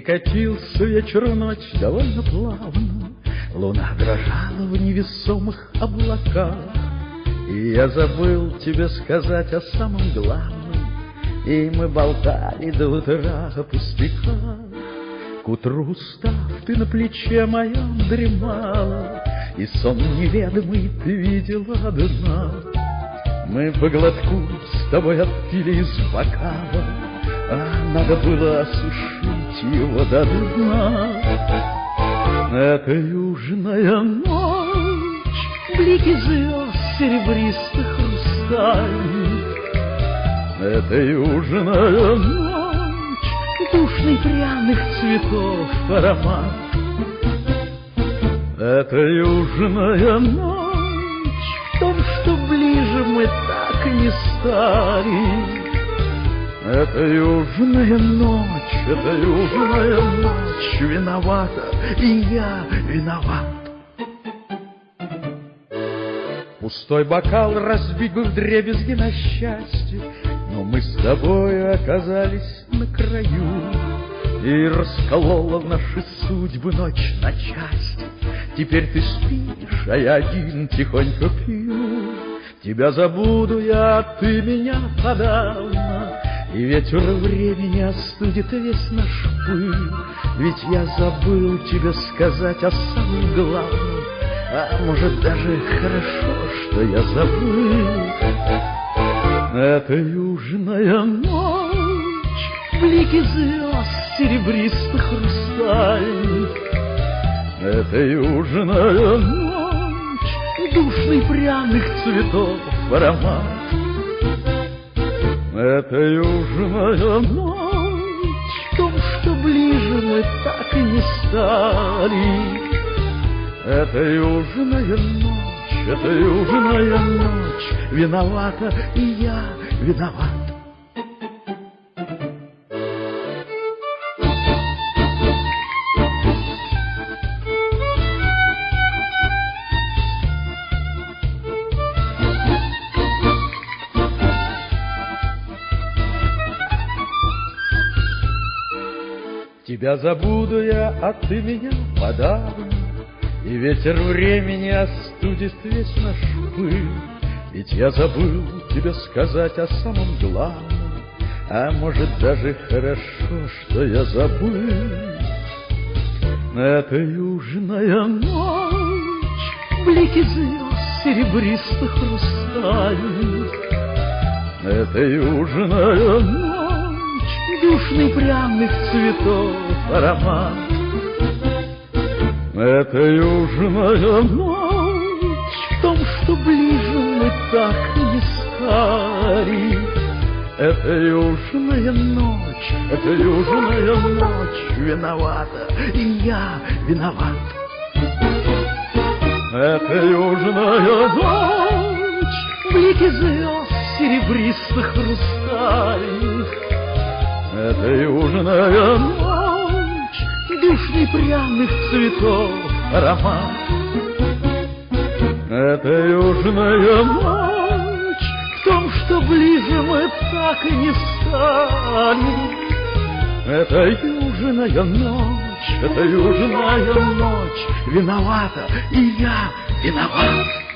И катился вечер ночь довольно плавно, Луна дрожала в невесомых облаках. И я забыл тебе сказать о самом главном, И мы болтали до утра о пустяках. К утру устав, ты на плече моем дремала, И сон неведомый ты видела дна. Мы по глотку с тобой отпили из бокала, А надо было осушить его до дна. Это южная ночь, блики звезд серебристых хрустальных. Это южная ночь, душный пряных цветов аромат. Это южная ночь, в том, что ближе мы так и не стали. Это южная ночь, это южная ночь, виновата, и я виноват. Пустой бокал разбит бы в дребезги на счастье, Но мы с тобой оказались на краю, И расколола в наши судьбы ночь на части. Теперь ты спишь, а я один тихонько пью. Тебя забуду я, а ты меня подавно, И ветер времени остудит весь наш пыл. Ведь я забыл тебе сказать о самом главном, А может даже хорошо, что я забыл. Это южная ночь, блики звезд серебристых хрустальных. Это южная ночь, душный пряных цветов аромат. Это южная ночь, в том, что ближе мы так и не стали. Это южная ночь, это южная ночь, виновата и я виноват. Тебя забуду я, а ты меня подавно, И ветер времени остудит весь наш пыл. Ведь я забыл тебе сказать о самом главном, А может даже хорошо, что я забыл. Это южная ночь, блики звезд серебристых хрустальных. Это южная ночь, душный пряных цветов аромат. Это южная ночь, в том, что ближе мы так не стали. Это южная ночь, это южная ночь, виновата, и я виноват. Это южная ночь, блики звезд серебристых хрустальных. Это южная ночь, душный пряных цветов аромат. Это южная ночь, в том, что ближе мы так и не стали. Это южная ночь, это южная ночь, виновата, и я виноват.